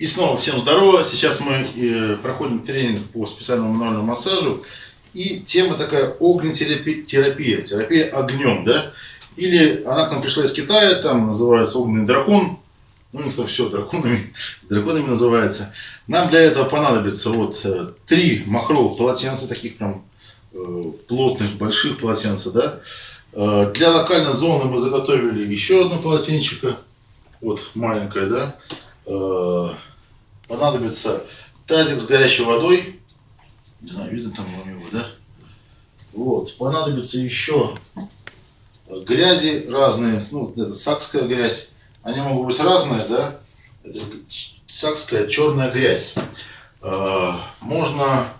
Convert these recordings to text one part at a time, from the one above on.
И снова всем здорово. Сейчас мы э, проходим тренинг по специальному мануальному массажу. И тема такая огнетерапия, терапия, терапия огнем, да? Или она к нам пришла из Китая, там называется огненный дракон. Ну, никто все драконами, драконами называется. Нам для этого понадобится вот э, три махровых полотенца, таких прям э, плотных, больших полотенца, да? Э, для локальной зоны мы заготовили еще одно полотенчико, вот маленькое, да? Э, понадобится тазик с горячей водой, не знаю, видно там у него, да? Вот, понадобится еще грязи разные, ну, это сакская грязь, они могут быть разные, да? Это сакская черная грязь. Э, можно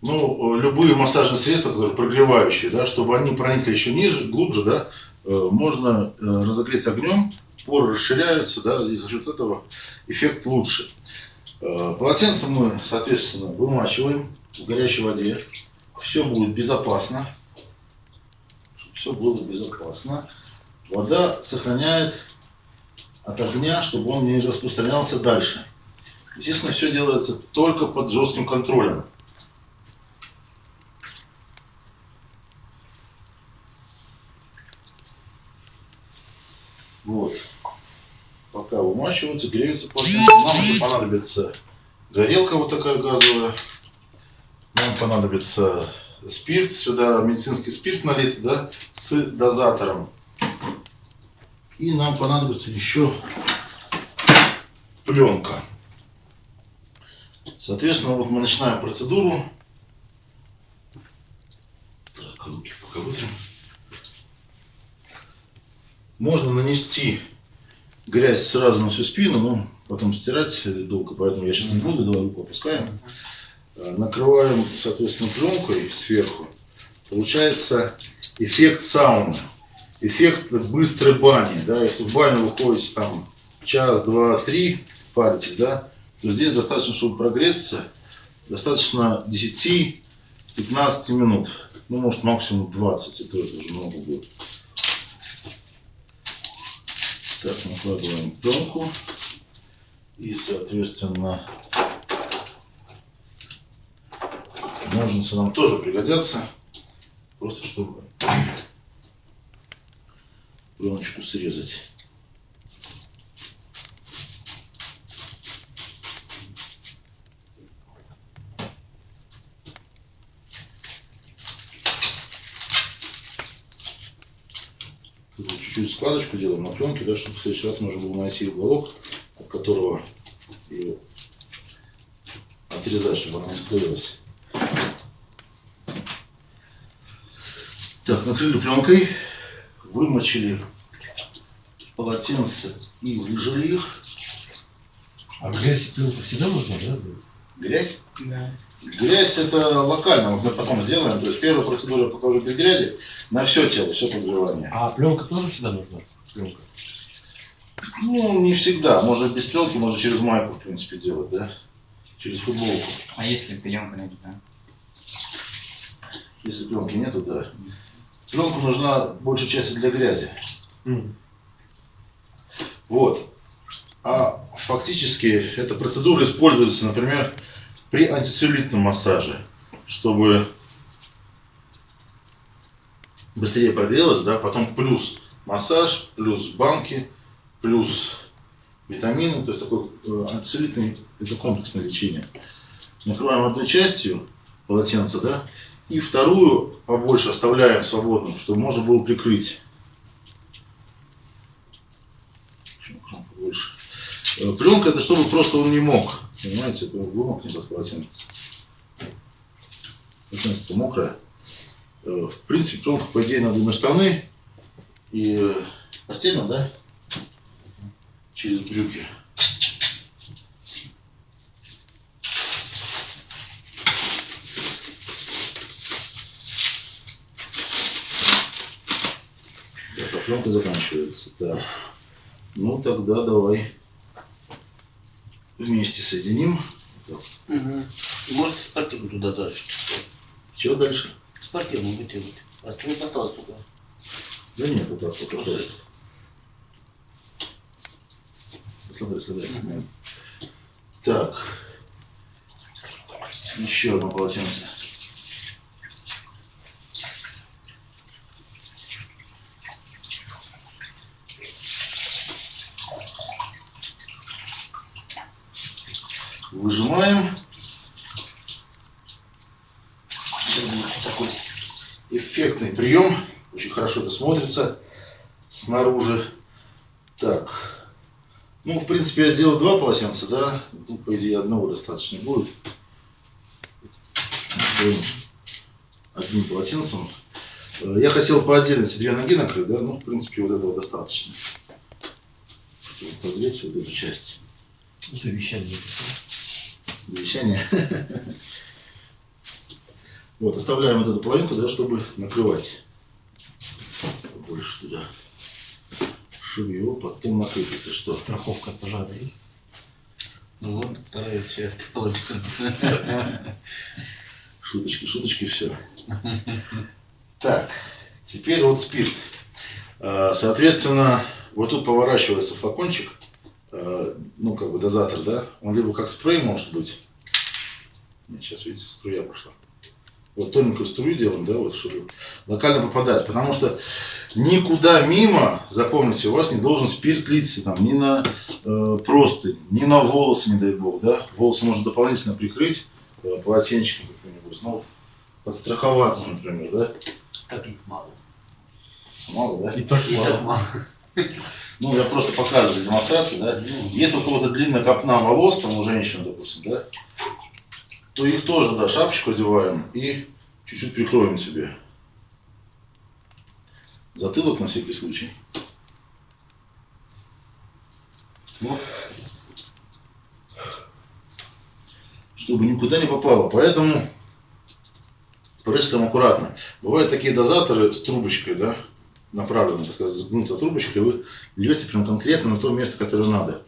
ну, любые массажные средства, которые прогревающие, да, чтобы они проникли еще ниже, глубже, да, э, можно э, разогреть огнем, поры расширяются, да, и за счет этого эффект лучше. Э, полотенце мы, соответственно, вымачиваем в горячей воде. Все будет безопасно. Все было безопасно. Вода сохраняет от огня, чтобы он не распространялся дальше. Естественно, все делается только под жестким контролем. Вот. Пока вымачивается, греется полотенце. Нам это понадобится горелка вот такая газовая. Нам понадобится спирт. Сюда медицинский спирт налит, да, с дозатором. И нам понадобится еще пленка. Соответственно, вот мы начинаем процедуру. Так, руки пока вытрем. Можно нанести грязь сразу на всю спину, но потом стирать долго, поэтому я сейчас не буду, давай руку опускаем. Э, накрываем, соответственно, пленкой сверху. Получается эффект сауны, эффект быстрой бани. Да? Если в баню вы ходите там час, два, три, паритесь, да, то здесь достаточно, чтобы прогреться, достаточно 10-15 минут. Ну, может, максимум 20, это уже много будет. Так, накладываем пленку. И, соответственно, ножницы нам тоже пригодятся. Просто чтобы пленочку срезать. Чуть-чуть складочку делаем на пленке, да, чтобы в следующий раз можно было найти уголок, от которого ее отрезать, чтобы она не склеилась. Так, накрыли пленкой, вымочили полотенце и выжили их. А грязь и пленку всегда можно, да? Грязь? Да. Грязь это локально, мы потом сделаем. То есть первая процедура покажу без грязи на все тело, все подгревание. А пленка тоже всегда нужна? Пленка. Ну, не всегда. Можно без пленки, можно через майку, в принципе, делать, да? Через футболку. А если пленка нет, да? Если пленки нету, да. Пленка нужна большей части для грязи. Mm. Вот. А фактически эта процедура используется, например, при антицеллюлитном массаже, чтобы быстрее прогрелось, да, потом плюс массаж, плюс банки, плюс витамины, то есть такой э, антицеллюлитный, это комплексное лечение. Накрываем одной частью полотенца, да, и вторую побольше оставляем свободным, чтобы можно было прикрыть. Побольше. Э, Пленка это чтобы просто он не мог. Понимаете, это вымокнет от полотенца. Полотенце мокрое. Э, В принципе, пленку, по идее, надо на штаны, и э, постельно, да? Через брюки. Так, а пленка заканчивается. Так. Ну тогда давай вместе соединим. Угу. Можете спортивную туда дальше. Чего дальше? Спортивную вытянуть. Остальное осталось только. Да нет, вот так вот. Просто. с- Смотри, смотри. Мгм. Так. Еще одно полотенце. Выжимаем. Сейчас будет такой эффектный прием. Очень хорошо это смотрится снаружи. Так. Ну, в принципе, я сделал два полотенца, да? Тут, по идее, одного достаточно будет. Одним полотенцем. Э, Я хотел по отдельности две ноги накрыть, да? Ну, в принципе, вот этого достаточно. Подгреть вот эту часть. Завещание. Завещание. Вот, оставляем вот эту половинку, да, чтобы накрывать. Больше туда. Его потом накрыть, если что. Страховка от пожара есть? Ну вот, вторая часть полотенца. Шуточки, шуточки, все. Так, теперь вот спирт. А, Соответственно, вот тут поворачивается флакончик, а, ну, как бы дозатор, да? Он либо как спрей может быть. Сейчас, видите, струя пошла. Вот тоненькую струю делаем, да, вот, чтобы локально попадать. Потому что никуда мимо, запомните, у вас не должен спирт литься там, ни на э, простынь, ни на волосы, не дай бог, да. Волосы можно дополнительно прикрыть э, полотенчиком каким-нибудь, ну, вот, подстраховаться, например, да. Так их мало. Мало, да? И так И так мало. мало. Ну, я просто показываю демонстрации, да. Ну, Если у кого-то длинная копна волос, там у женщин, допустим, да, то их тоже, да, шапочку одеваем и чуть-чуть прикроем себе. Затылок на всякий случай. Вот. Чтобы никуда не попало. Поэтому прыскаем аккуратно. Бывают такие дозаторы с трубочкой, да, направленной, так сказать, загнутой трубочкой, вы льете прям конкретно на то место, которое надо.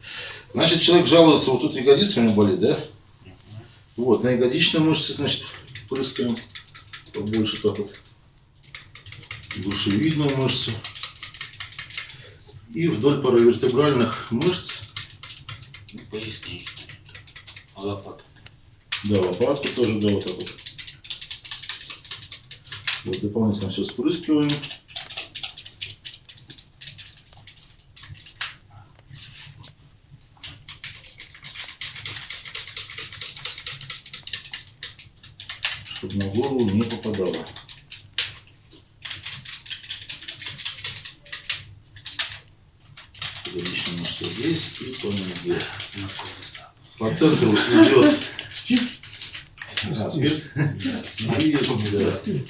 Значит, человек жалуется, вот тут ягодица у него болит, да? Вот, на ягодичной мышце, значит, прыскаем побольше так вот. Душевидную мышцу. И вдоль паравертебральных мышц, ну, поясничная. А лопата. да, лопатку тоже, да, вот так вот. Вот дополнительно все спрыскиваем. Чтобы на голову не попадало. Ягодичная мышца здесь и по ноге. По центру идет Спирт? а, спирт. Спирт.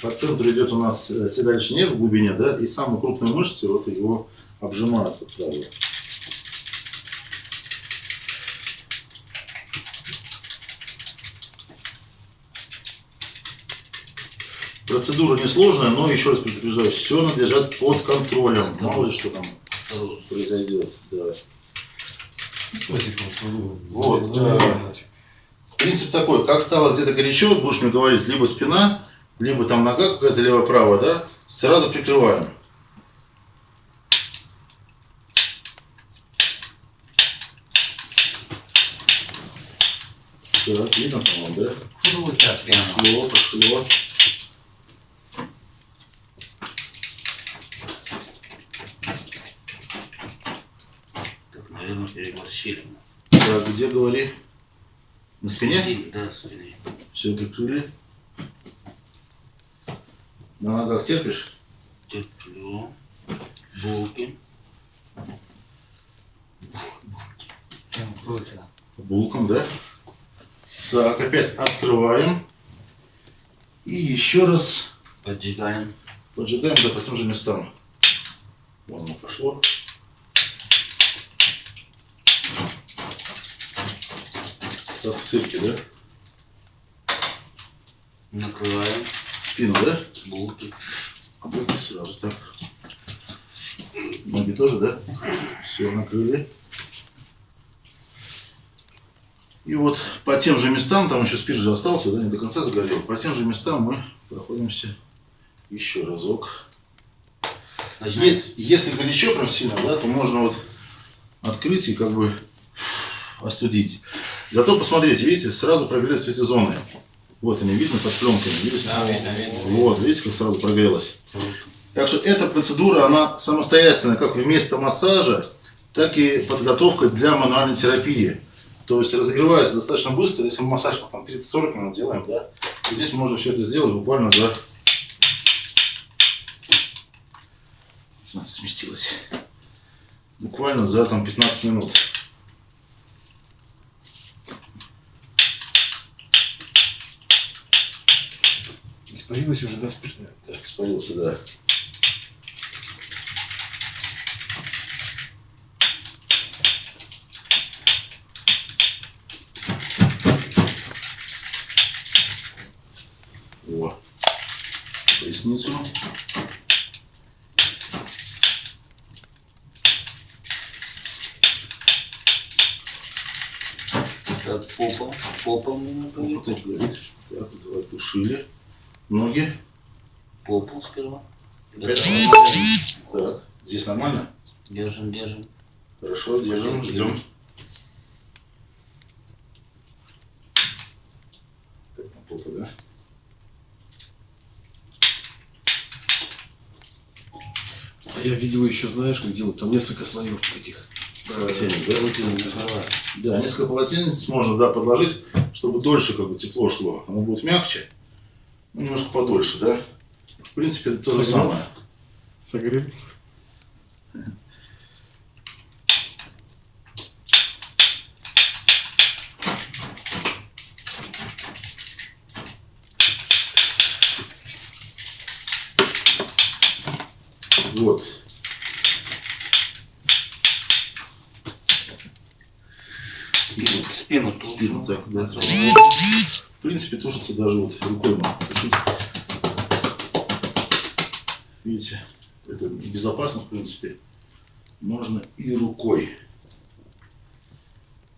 По центру идет у нас э, седалищный нерв в глубине, да, и самые крупные мышцы вот его обжимают вот так вот. Процедура несложная, но еще раз предупреждаю, все надо держать под контролем. Мало ли что там произойдет. Да. Вот, Заливать. Принцип такой, как стало где-то горячо, будешь мне говорить, либо спина, либо там нога какая-то лево-право, да, сразу прикрываем. Так, видно, по-моему, да? Ну, вот так прямо. Пошло, пошло. Так, наверное, переборщили. Так, где говори? На спине? Да, спине. Все прикрыли. На ногах терпишь? Терплю. Булки. Круто. Булком, да? Так, опять открываем. И еще раз Поджигаем. поджигаем да, по тем же местам. Вон оно пошло. Как в цирке, да? Накрываем. Спину, да? Булки. А булки сразу так. Ноги тоже, да? Все, накрыли. И вот по тем же местам, там еще спирт же остался, да, не до конца сгорел. По тем же местам мы проходимся еще разок. Начинаем. Е- Если горячо прям сильно, да, то можно вот открыть и как бы остудить. Зато посмотрите, видите, сразу прогрелись эти зоны. Вот они, видно под пленками, видите? Да, видно, видно. Вот, видите, как сразу прогрелось. Так что эта процедура, она самостоятельная, как вместо массажа, так и подготовка для мануальной терапии. То есть разогревается достаточно быстро, если мы массаж там 30-40 минут делаем, да, то здесь можно все это сделать буквально за... У нас сместилось. Буквально за там 15 минут. Испарилась уже, да, спиртная? Так, испарился, да. О, поясницу. Так, попа. Попа мне Вот накрыть. так, говорит. Так, давай тушили. Ноги. Попу сперва. Так, здесь нормально? Держим, держим. Хорошо, держим, ждем. Так, на попу, да? А я видел еще, знаешь, как делают? Там несколько слоев этих. Полотенец, да? полотенец. Да, несколько полотенец можно, да, подложить, чтобы дольше как бы тепло шло. Оно будет мягче, немножко подольше, да? В принципе, это то же Согрелся. самое. Согрелись. Вот. Спину, спину тоже. Спину так, да. В принципе, тушится даже вот рукой можно тушить. Видите, это безопасно, в принципе. Можно и рукой.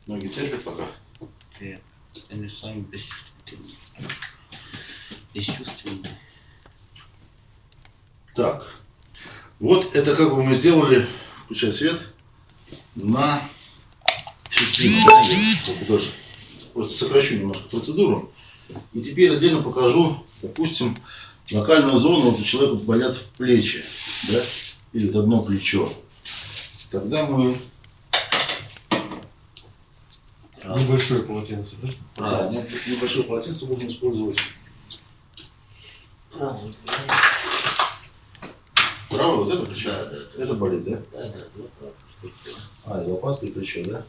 Ноги терпят пока. Нет, они сами бесчувственные. Бесчувственные. Так, вот это как бы мы сделали, включай свет, на даже просто сокращу немножко процедуру. И теперь отдельно покажу, допустим, локальную зону, вот у человека болят плечи, да, или вот одно плечо. Тогда мы, Небольшое полотенце, да? да, не- небольшое полотенце будем использовать. Правый, Правое вот это плечо? Да, да, да. Это болит, да? Да, да, да. А, и лопатка и плечо, да?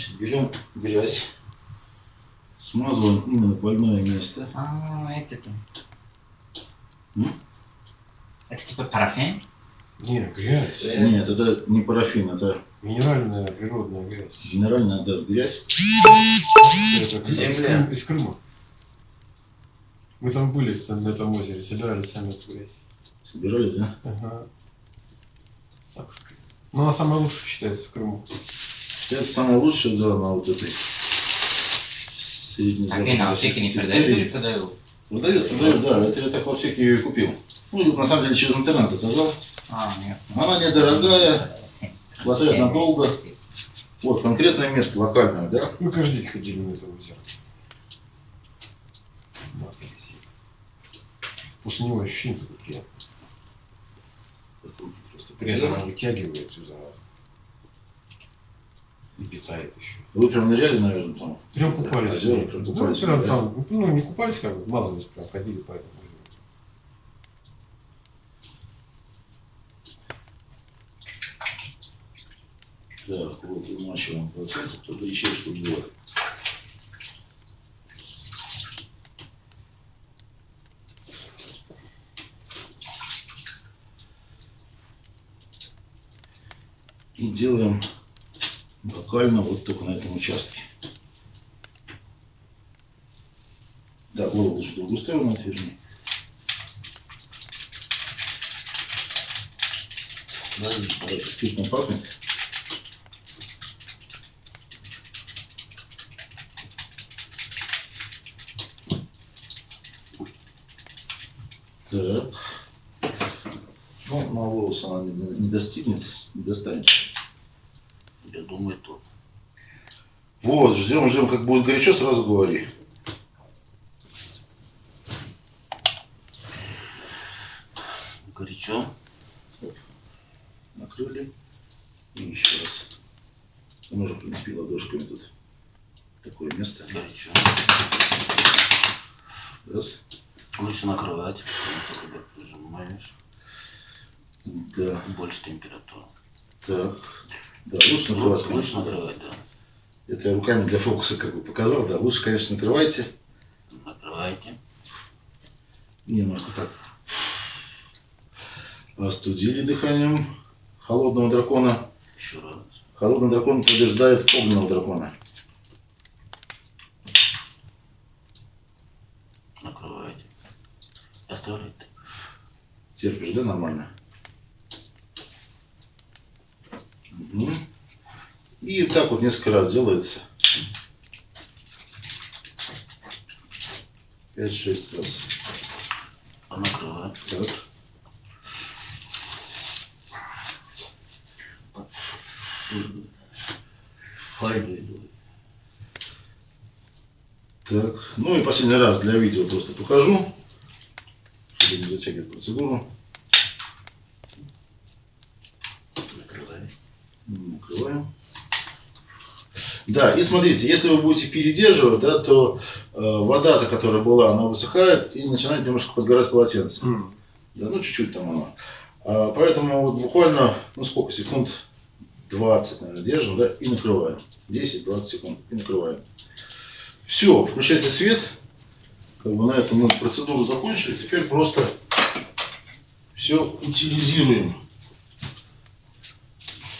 Значит, берем грязь, смазываем именно больное место. А, эти-то. Это типа парафин? Не, грязь. Нет, это не парафин, это Минеральная природная грязь. минеральная да, грязь. Это из. Крым- из Крыма. Мы там были на этом озере, собирали сами эту грязь. Собирали, да? Ага. Сакская. Ну, она самая лучшая считается в Крыму. Это самое лучшее, да, на вот этой средней Так и на аптеке не продают или продают? Продает, продает, да. Это я так в аптеке ее и купил. Ну, тут на самом деле через интернет заказал. А, нет. Она недорогая, хватает надолго. Вот, конкретное место, локальное, да? Мы каждый день ходили на это озеро. После него ощущение такое приятное. Просто Пресс она вытягивает всю заразу. И питает еще. Вы прям ныряли, наверное, там? Прям купались. Озера, Ну, прям ну, купались, прям да? там, ну, не купались, как бы, мазались, прям ходили по этому озеру. Так, вот вымачиваем процесс, кто-то еще что было. И делаем локально вот только на этом участке. Да, голову лучше в другую сторону отверни. Да, вкусно пахнет. Так. Ну, на волос она не достигнет, не достанет. Я думаю, тут. Вот, ждем, ждем, как будет горячо, сразу говори. Горячо. Накрыли. И еще раз. Можно, в принципе, ладошками тут. Такое место. Горячо. Раз. Лучше накрывать. потому что когда прижимаешь, Да. больше температура. Так. Да, лучше накрывать. Лучше, лучше конечно, накрывать, да. Это я руками для фокуса как бы показал, да. Лучше, конечно, накрывайте. Накрывайте. Немножко так остудили дыханием холодного дракона. Еще раз. Холодный дракон побеждает огненного дракона. Накрывайте. Оставляйте. Терпишь, да, нормально? И так вот несколько раз делается. Пять-шесть раз. А накрывать. Так. Так. Ну и последний раз для видео просто покажу, чтобы не затягивать процедуру. Накрывай. Накрываем. Да, и смотрите, если вы будете передерживать, да, то э, вода-то, которая была, она высыхает и начинает немножко подгорать полотенце. М. Да, ну чуть-чуть там оно. А, поэтому вот буквально, ну сколько, секунд 20, наверное, держим, да, и накрываем. 10-20 секунд и накрываем. Все, включайте свет. Как бы на этом мы процедуру закончили. Теперь просто все утилизируем.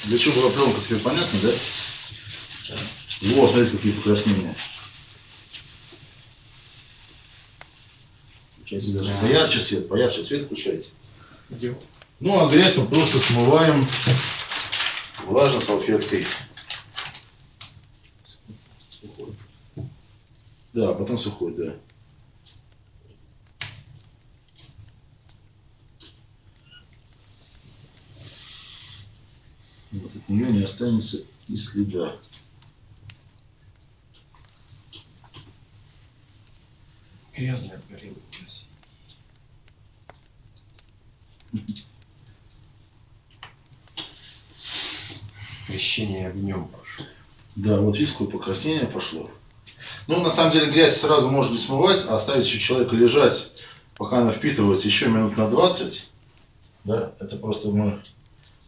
Для чего была пленка, теперь понятно, да? Вот, смотрите, какие покраснения. Включайте даже поярче свет, поярче свет включайте. Ну, а грязь мы просто смываем влажной салфеткой. Сухой. Да, потом сухой, да. Вот от нее не останется и следа. Грязная горела. Крещение огнем прошло. Да, вот видите, какое покраснение пошло. Ну, на самом деле, грязь сразу можно не смывать, а оставить еще человека лежать, пока она впитывается еще минут на 20. Да, это просто мы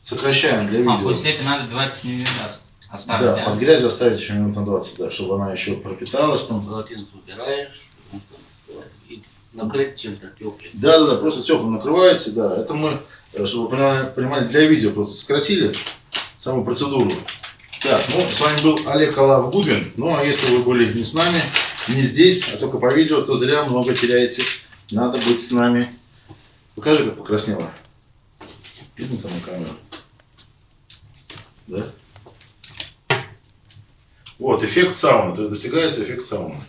сокращаем для А, видео. после этого надо 20 минут ос- оставить, да, да? под грязью оставить еще минут на 20, да, чтобы она еще пропиталась там. Полотенце убираешь, потому что и накрыть чем-то. Да, да, да, просто теплым накрываете, да. Это мы, э, чтобы вы понимали, для видео просто сократили саму процедуру. Так, ну, с вами был Олег Алав Губин. Ну, а если вы были не с нами, не здесь, а только по видео, то зря много теряете. Надо быть с нами. Покажи, как покраснело. Видно там на камеру? Да? Вот, эффект сауны. То есть достигается эффект сауны.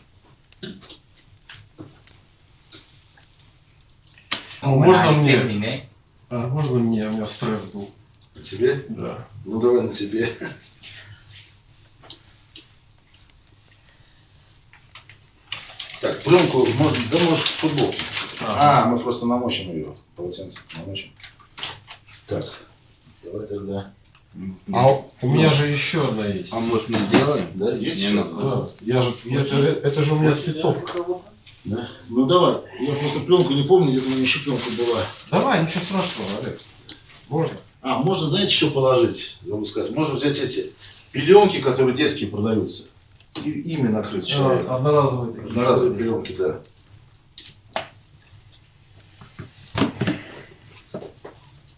Можно на мне? А можно мне? У меня стресс был. На тебе? Да. Ну, давай на тебе. Так, пленку можно, да можешь в футбол. А, мы просто намочим ее, полотенце намочим. Так, давай тогда. А у- у меня же еще одна есть. А может мы сделаем? Да, есть Не еще? надо. Да. Я же, я- это, это же у меня спецовка. Да. Ну давай, я просто пленку не помню, где-то у меня еще пленка была. Давай, ничего страшного, Олег. Можно? А, можно, знаете, что положить? Забыл сказать. Можно взять эти пеленки, которые детские продаются. И ими накрыть человека. А, одноразовые. Одноразовые пеленки, да.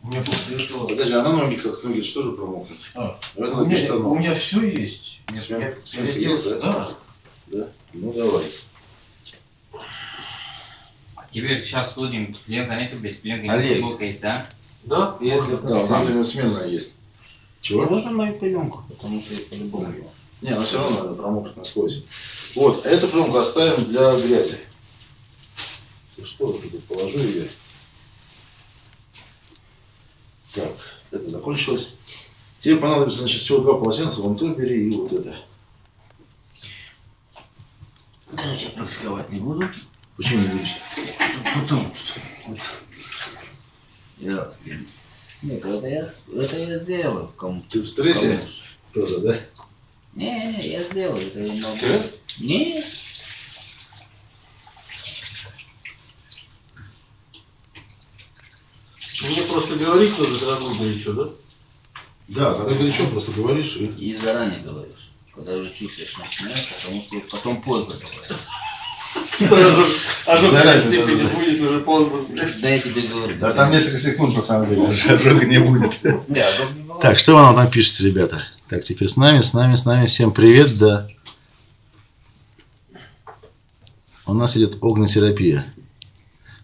У меня после этого... Подожди, а на ноги как ноги что же промокнут? А, у, меня, у меня все есть. Свенка переоделся, есть, да? да? Да? Ну давай. Теперь сейчас будем пленка нету, без пленки Олег. футболка есть, да? Да, если Да, у нас него сменная есть. Чего? Можно мою пеленку, потому что я по-любому его. Не, но все равно надо промокнуть насквозь. Вот, а эту пленку оставим для грязи. Что вот тут положу ее? Так, это закончилось. Тебе понадобится, значит, всего два полотенца, вон то бери и вот это. Короче, практиковать не буду. Почему не будешь? Потому что вот, я Нет, это я, это я сделал кому-то. Ты в стрессе Кому-то. тоже, да? Не, я сделал, это я могу. Стресс? Нет. Мне просто говорить надо, когда нужно еще, да? Да, когда горячо, просто говоришь и... И заранее говоришь. Когда уже чувствуешь начинаешь, потому что потом поздно говоришь. Ожог в степени да, да. будет уже поздно. блядь. Да я тебе говорю. Да там несколько секунд, на самом деле, ожога не будет. Да. Так, что вы нам там пишете, ребята? Так, теперь с нами, с нами, с нами. Всем привет, да. У нас идет огнетерапия.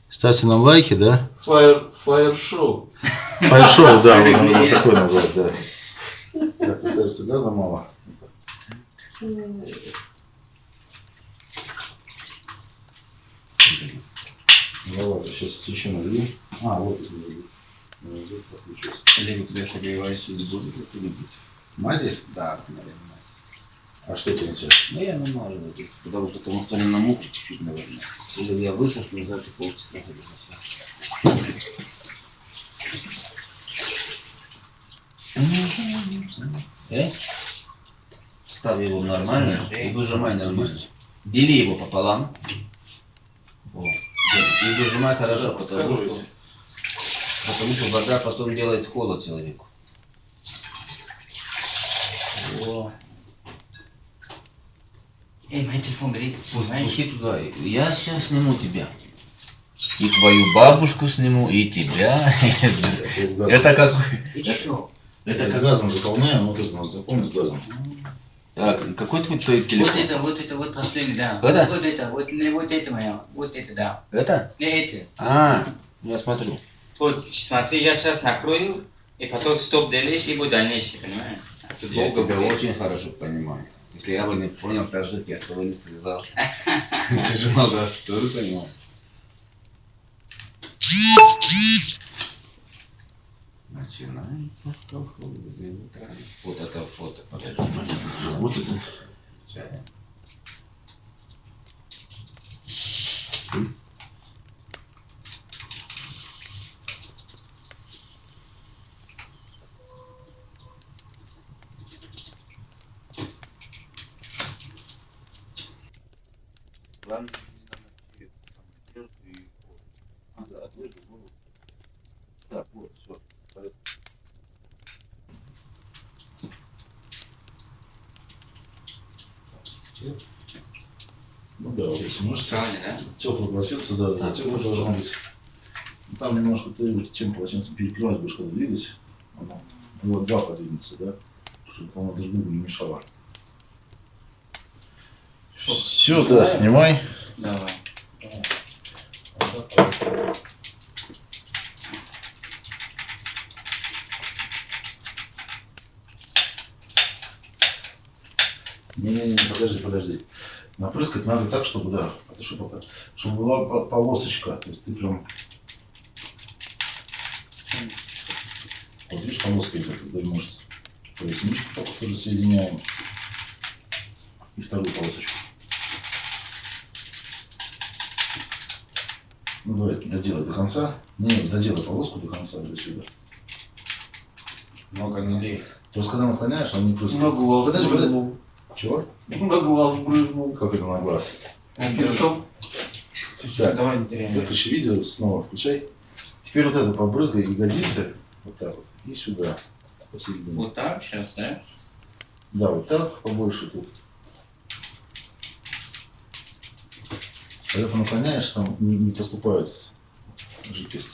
Ставьте нам лайки, да? Фаер, фаер шоу. Фаер-шоу, да, вот надо вот такое назвать, да. Так, кажется, газа мало. Сейчас еще налью. А, вот это подключился. Либо тебе согревающий будет что-нибудь. Мази? Да, наверное. А что это у тебя? Ну я есть, потому что потому что на муку чуть-чуть, наверное. Или я высохну за эти полчаса час. Э? Ставь его нормально и выжимай нормально. Дели его пополам. Во. И выжимай хорошо, потому что, потому что вода потом делает холод человеку. Во. Эй, мой телефон горит. Пусти туда. Я сейчас сниму тебя. И твою бабушку сниму, и тебя. Это как... И что? Это как... газом заполняем, вот это у нас запомнит газом. Так, какой твой, твой Вот телефон? это, вот это, вот последний, да. Это? Вот это, вот, не вот это моя, вот это, да. Это? Не это. А, я смотрю. Вот, смотри, я сейчас накрою, и потом стоп делаешь, и будет дальнейший, понимаешь? А тут Я долго тебя будет. очень хорошо понимаю. Если я бы не понял по-жизни, я с тобой не связался. Прижимал раз, тоже понимал. Начинается колхозы утра. Вот это фото. Вот это. Чая. Главное, не надо через самолет и вот. А, да, отложи голову. Так, вот, все. Ну да, вот если можешь Правильно, да? теплый полотенце, да, да, ну должен быть. Там немножко ты чем полотенцем перекрывать будешь, когда двигать. Оно, ну, вот два подвинется, да? Чтобы оно друг другу не мешало. Все, да, снимай. Давай. Не-не-не, подожди, подожди. Напрыскать надо так, чтобы, да, это чтобы, пока- чтобы была по- полосочка. То есть ты прям... Вот видишь, полоска идет вдоль мышц. Поясничку только тоже соединяем. И вторую полосочку. Ну давай, доделай до конца. Не, доделай полоску до конца уже сюда. Много нулей. Просто когда наклоняешь, он не прыскает. На глаз Подожди, подожди. Чего? На глаз брызнул. Как это на глаз? Причем Так, Давай не теряем. выключи видео, снова включай. Теперь вот это побрызгай ягодицы. Вот так вот. И сюда. Посередине. Вот так сейчас, да? Да, вот так побольше тут. Когда ты наклоняешь, там не, не поступает жидкость.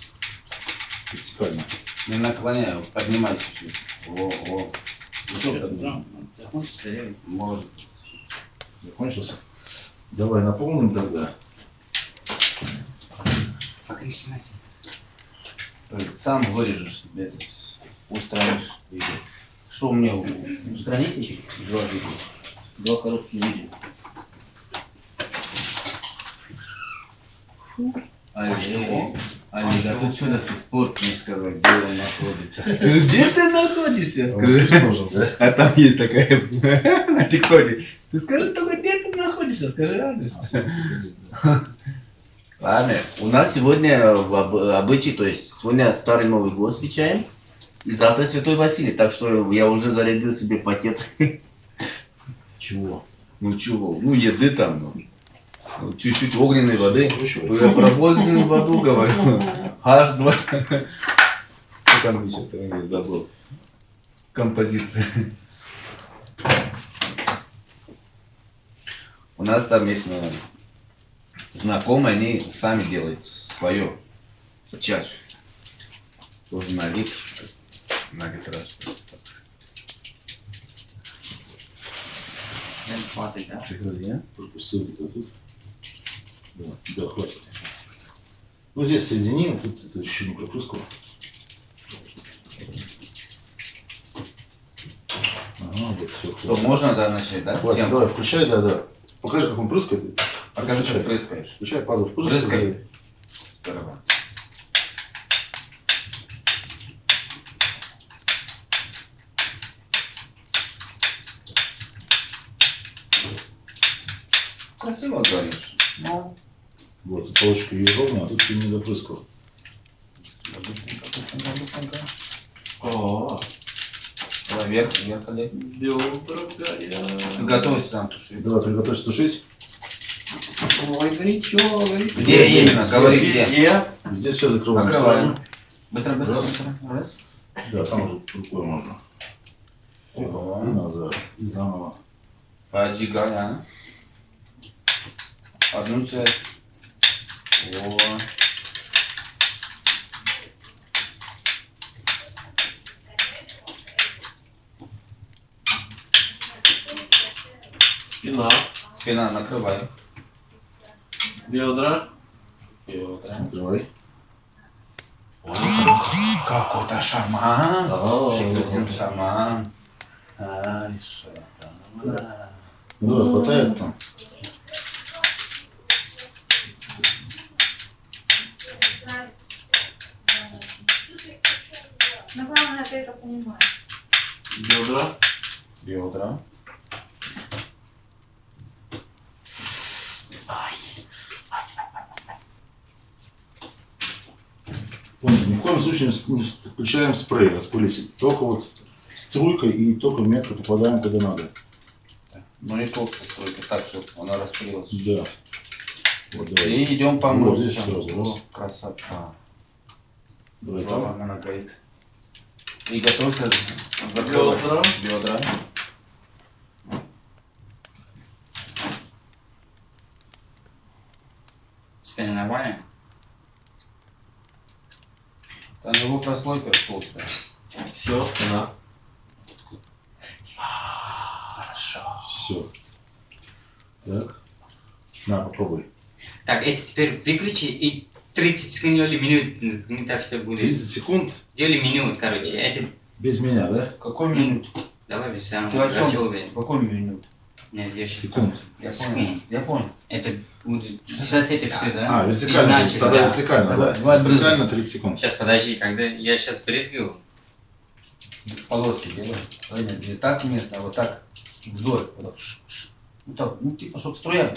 Вертикально. Не наклоняю, поднимай чуть-чуть. О, о. Закончится, или? Может. Закончился? Давай наполним тогда. Снимайте. Сам вырежешь себе это, устранишь видео. Что мне устранить два видео? Два коротких видео. Фу. А что? Олег, а ты что до сих пор не сказал, где он находится? Где ты находишься? Да? А там есть такая на тиктоке. Ты скажи только, где ты находишься, скажи адрес. Ладно, у нас сегодня обычай, то есть сегодня Старый Новый год встречаем, и завтра Святой Василий, так что я уже зарядил себе пакет. Чего? Ну чего, ну еды там, ну, чуть-чуть огненной воды. Я про огненную воду говорю. H2. Что там еще, я забыл. Композиция. У нас там есть ну, знакомые, они сами делают свое. Чаще. Тоже на вид. На вид раз. Да? Пропустил где-то тут. Да, да, хватит. Ну, здесь соединим, тут это еще не. Ага, вот все. Что, можно, да, начать, да? Хватит, Всем? давай, включай, да, да. Покажи, как он прыскает. Покажи, Включай. как прыскаешь. Включай, пару прыскает. Прыскай. Здорово. Красиво говоришь. Ну, Вот, тут полочка ее ровно, а тут ты не допрыскал. быстренько, быстренько, быстренько. О, вверх. Готовься там тушить. Давай, приготовься тушить. Ой, горячо, горячо. Где именно? Говори где. Здесь все закрываем. Открываем. Быстро, быстро, Раз. быстро. Раз. Да, там рукой можно. Ого. И назад, и заново. Поджигай, а? Одну часть. О. Спина, Спина накрывай. бедра. Бедра. Открывай. Какой-то шаман. О, Шикарный шаман. Ай, шаман. Ну, давай, хватает там. Но главное, ты это понимаешь. Бедра. Бедра. Помните, ни в коем случае не включаем спрей распылитель. Только вот струйкой и только метко попадаем, когда надо. Ну и толстая стройка, так, чтобы она распылилась. Да. Вот, давай. И идем по Вот здесь сразу, раз. О, красота. Давай Жопа, она горит. И готовься закрывать Бедра. бедра. Спина нормально? Там его прослойка толстая. Все, спина. Хорошо. Все. Так. На, попробуй. Так, это теперь выключи и 30 секунд или минут, не так что будет. 30 секунд Или минут, короче. Это, без меня, да? Какой минут? давай без самого. Ты о чем? Рачевый. Какой минут? Нет, я сейчас Секунд. Я Секунд. понял. Я понял. Это будет... Сейчас это все, да? А, вертикально. Иначе, Тогда да. вертикально, да? давай, Вертикально 30 секунд. Сейчас, подожди, когда я сейчас брызгал, Полоски делай. Понятно. Не так место, а вот так. Вдоль. Вот так. Вот так. Ну, типа, чтобы струя.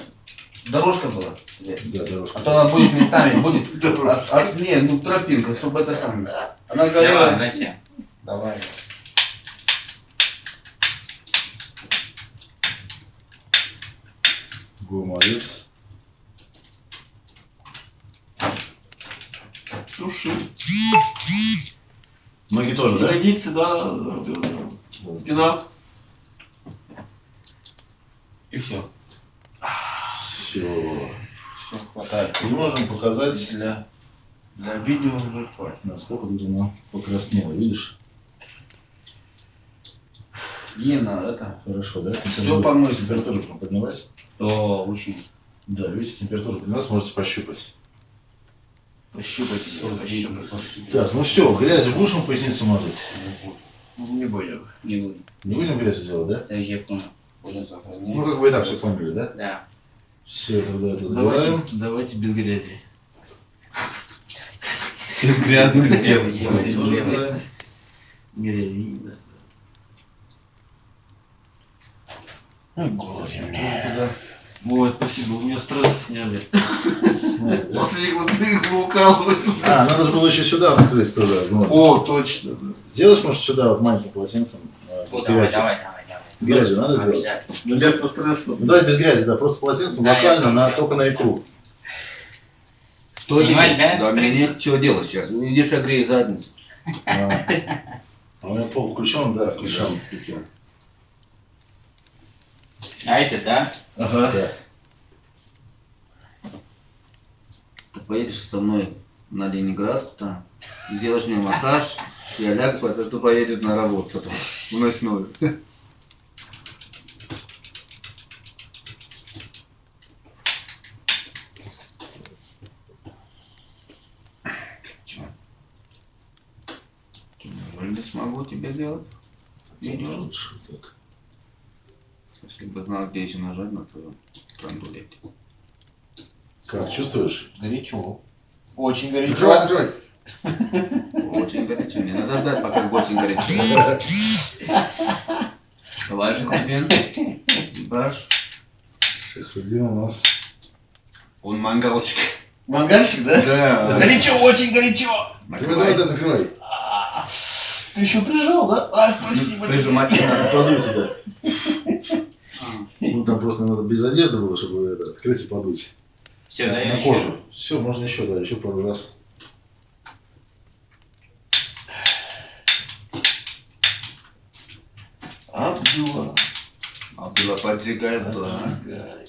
Дорожка была. Да, дорожка. А то она будет местами, будет. От, от- не, ну тропинка, чтобы это самое. Она давай, горела. Вася. Давай. Го, молодец. Туши. Ноги тоже, да? Ягодицы, да. Спина. И все. Все. Все, хватает. И можем показать, Для, для видео уже хватит. насколько тут оно покраснело. Видишь? Ена, это. Хорошо, да? Всё помыть. Температура поднялась. То очень. Да, видите, температура поднялась, можете пощупать. Пощупайте, пощупайте. Так, ну все, грязью будем поясницу мазать? Не будем. Не буду. Не будем грязью делать, да? Даже я понял. Будем сохранять. Ну, как бы и так все поняли, да? Да. Все, тогда это забираем. Давайте, давайте без грязи. Из грязных дел. Да. Грязина. Вот, спасибо, у меня стресс сняли. После их укалывают. А, надо же было еще сюда накрыть тоже. Ну, О, точно. Сделаешь, может, сюда вот маленьким полотенцем э, без давай, грязи? давай, давай, грязью надо сделать? Ну, стресса. Ну, давай без грязи, да, просто полотенцем Да, локально, на, только на икру. Что Снимать, да? Да, мне 30? нет чего делать сейчас. Видишь, я грею задницу. А, А у меня пол включен, да, включен. Чё? А это, да? Ага. Да. Ты поедешь со мной на Ленинград, там, сделаешь мне массаж, я лягу, потом ты поедешь на работу потом, в ночную. Смогу тебе делать? Видео? Лучше так. Если бы знал, где еще нажать на твою трандулете. Как, чувствуешь? Горячо. Очень горячо. открывай. Очень горячо. Не надо ждать, пока очень горячо. Давай же, Хузин. Баш. Шахрудин у нас. Он мангалчик. Мангальщик, да? Да. Горячо, очень горячо. Давай, давай, давай, накрывай. Ты еще прижал, да? А, спасибо тебе. Прижимать не надо. Подуй туда. Ну, там просто надо без одежды было, чтобы это, открыть и подуть. Все, на, даем на еще. кожу. Все, можно еще, да, еще пару раз. Абдула. Абдулла поджигает, да. Помогай.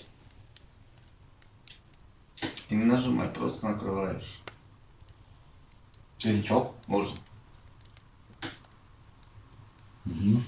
Ты не нажимай, просто накрываешь. Горячо. Можно. Угу.